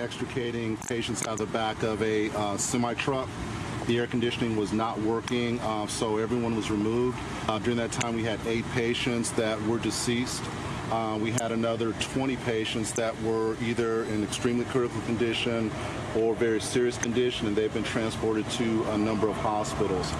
extricating patients out of the back of a uh, semi truck. The air conditioning was not working, uh, so everyone was removed. Uh, during that time, we had eight patients that were deceased. Uh, we had another 20 patients that were either in extremely critical condition or very serious condition, and they've been transported to a number of hospitals.